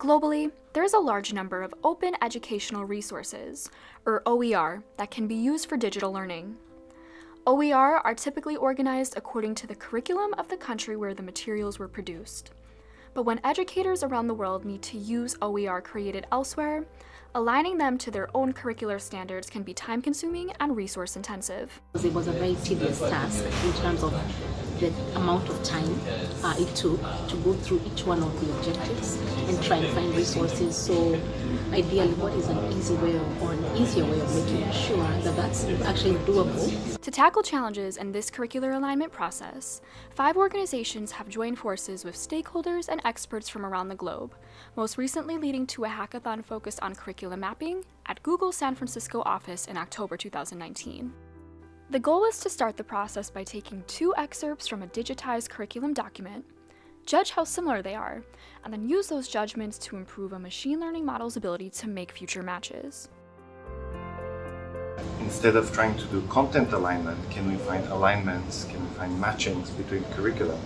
Globally, there is a large number of open educational resources, or OER, that can be used for digital learning. OER are typically organized according to the curriculum of the country where the materials were produced. But when educators around the world need to use OER created elsewhere, aligning them to their own curricular standards can be time-consuming and resource-intensive. It was a very tedious task in terms of the amount of time uh, it took to go through each one of the objectives and try and find resources. So ideally, what is an easy way of, or an easier way of making sure that that's actually doable? To tackle challenges in this curricular alignment process, five organizations have joined forces with stakeholders and experts from around the globe, most recently leading to a hackathon focused on curriculum mapping at Google San Francisco office in October 2019. The goal is to start the process by taking two excerpts from a digitized curriculum document, judge how similar they are, and then use those judgments to improve a machine learning model's ability to make future matches. Instead of trying to do content alignment, can we find alignments, can we find matchings between curriculum?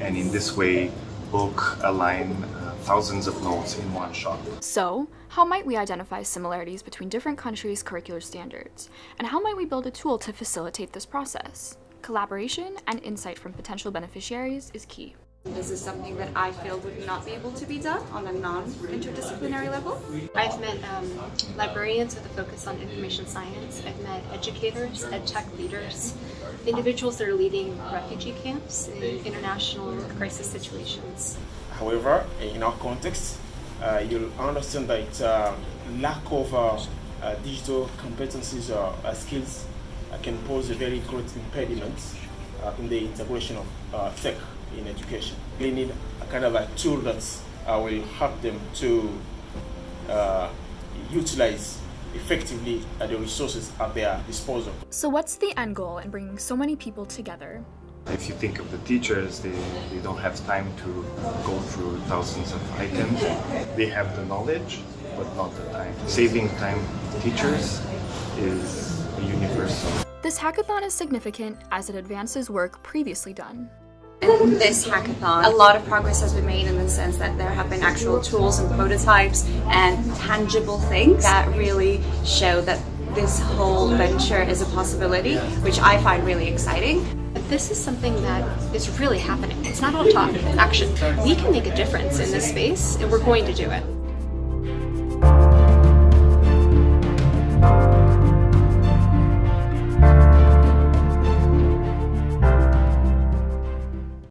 And in this way, book, align thousands of notes in one shot. So, how might we identify similarities between different countries' curricular standards? And how might we build a tool to facilitate this process? Collaboration and insight from potential beneficiaries is key. This is something that I feel would not be able to be done on a non-interdisciplinary level. I've met um, librarians with a focus on information science. I've met educators, ed tech leaders, individuals that are leading refugee camps in international crisis situations. However, in our context, uh, you'll understand that uh, lack of uh, uh digital competencies or skills can pose a very great impediment in the integration of tech in education. They need a kind of a tool that will help them to utilize effectively the resources at their disposal. So what's the end goal in bringing so many people together? If you think of the teachers, they, they don't have time to go through thousands of items. They have the knowledge, but not the time. Saving time teachers is universal. This hackathon is significant as it advances work previously done. In this hackathon, a lot of progress has been made in the sense that there have been actual tools and prototypes and tangible things that really show that this whole venture is a possibility, which I find really exciting. But this is something that is really happening. It's not all talk, it's action. We can make a difference in this space, and we're going to do it.